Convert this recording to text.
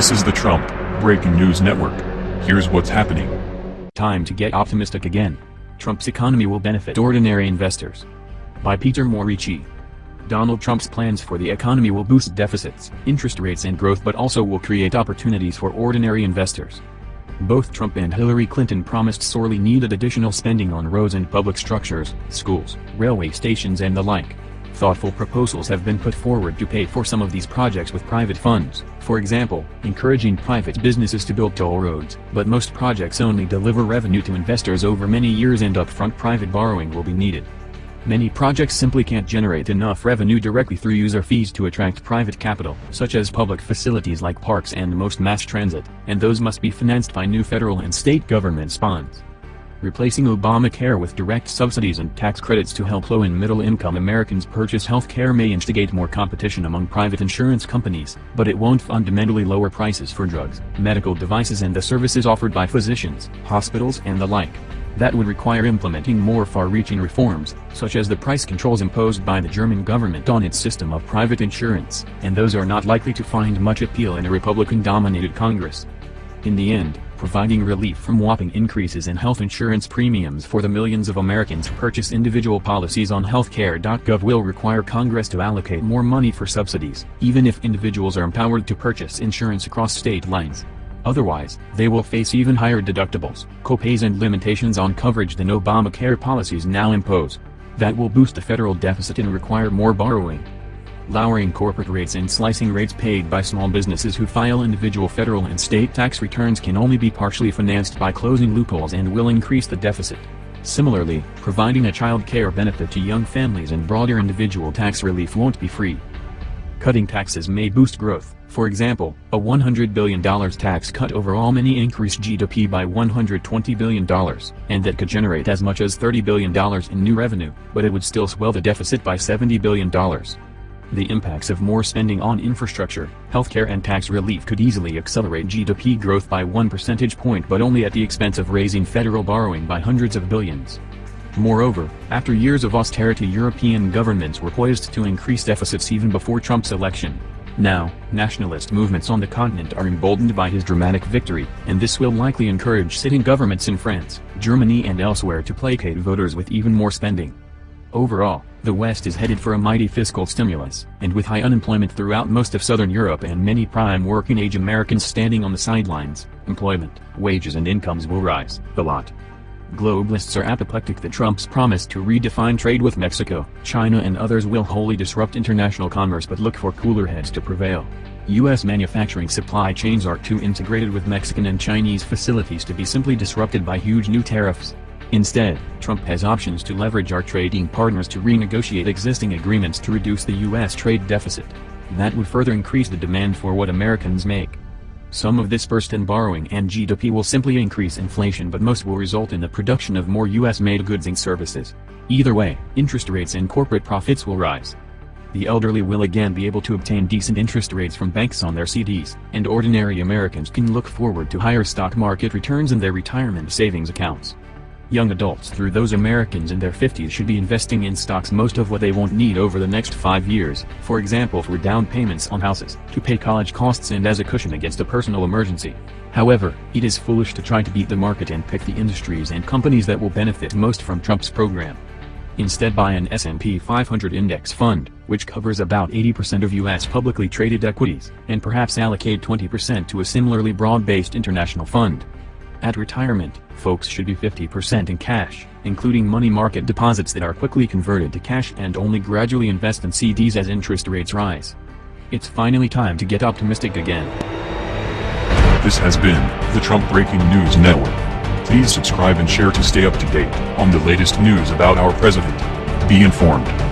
This is the Trump Breaking News Network. Here's what's happening. Time to get optimistic again. Trump's economy will benefit ordinary investors. By Peter Morici. Donald Trump's plans for the economy will boost deficits, interest rates and growth but also will create opportunities for ordinary investors. Both Trump and Hillary Clinton promised sorely needed additional spending on roads and public structures, schools, railway stations and the like. Thoughtful proposals have been put forward to pay for some of these projects with private funds, for example, encouraging private businesses to build toll roads, but most projects only deliver revenue to investors over many years and upfront private borrowing will be needed. Many projects simply can't generate enough revenue directly through user fees to attract private capital, such as public facilities like parks and most mass transit, and those must be financed by new federal and state government bonds. Replacing Obamacare with direct subsidies and tax credits to help low and middle income Americans purchase health care may instigate more competition among private insurance companies, but it won't fundamentally lower prices for drugs, medical devices and the services offered by physicians, hospitals and the like. That would require implementing more far-reaching reforms, such as the price controls imposed by the German government on its system of private insurance, and those are not likely to find much appeal in a Republican-dominated Congress. In the end, providing relief from whopping increases in health insurance premiums for the millions of Americans who purchase individual policies on healthcare.gov will require Congress to allocate more money for subsidies, even if individuals are empowered to purchase insurance across state lines. Otherwise, they will face even higher deductibles, copays and limitations on coverage than Obamacare policies now impose. That will boost the federal deficit and require more borrowing. Lowering corporate rates and slicing rates paid by small businesses who file individual federal and state tax returns can only be partially financed by closing loopholes and will increase the deficit. Similarly, providing a child care benefit to young families and broader individual tax relief won't be free. Cutting taxes may boost growth, for example, a $100 billion tax cut overall may increase GDP by $120 billion, and that could generate as much as $30 billion in new revenue, but it would still swell the deficit by $70 billion. The impacts of more spending on infrastructure, healthcare and tax relief could easily accelerate GDP growth by one percentage point but only at the expense of raising federal borrowing by hundreds of billions. Moreover, after years of austerity European governments were poised to increase deficits even before Trump's election. Now, nationalist movements on the continent are emboldened by his dramatic victory, and this will likely encourage sitting governments in France, Germany and elsewhere to placate voters with even more spending. Overall, the West is headed for a mighty fiscal stimulus, and with high unemployment throughout most of southern Europe and many prime working-age Americans standing on the sidelines, employment, wages and incomes will rise, a lot. Globalists are apoplectic that Trump's promise to redefine trade with Mexico, China and others will wholly disrupt international commerce but look for cooler heads to prevail. U.S. manufacturing supply chains are too integrated with Mexican and Chinese facilities to be simply disrupted by huge new tariffs. Instead, Trump has options to leverage our trading partners to renegotiate existing agreements to reduce the U.S. trade deficit. That would further increase the demand for what Americans make. Some of this burst in borrowing and GDP will simply increase inflation but most will result in the production of more US-made goods and services. Either way, interest rates and corporate profits will rise. The elderly will again be able to obtain decent interest rates from banks on their CDs, and ordinary Americans can look forward to higher stock market returns in their retirement savings accounts. Young adults through those Americans in their 50s should be investing in stocks most of what they won't need over the next five years, for example for down payments on houses, to pay college costs and as a cushion against a personal emergency. However, it is foolish to try to beat the market and pick the industries and companies that will benefit most from Trump's program. Instead buy an S&P 500 index fund, which covers about 80% of U.S. publicly traded equities, and perhaps allocate 20% to a similarly broad-based international fund. At retirement, folks should be 50% in cash, including money market deposits that are quickly converted to cash and only gradually invest in CDs as interest rates rise. It's finally time to get optimistic again. This has been the Trump Breaking News Network. Please subscribe and share to stay up to date on the latest news about our president. Be informed.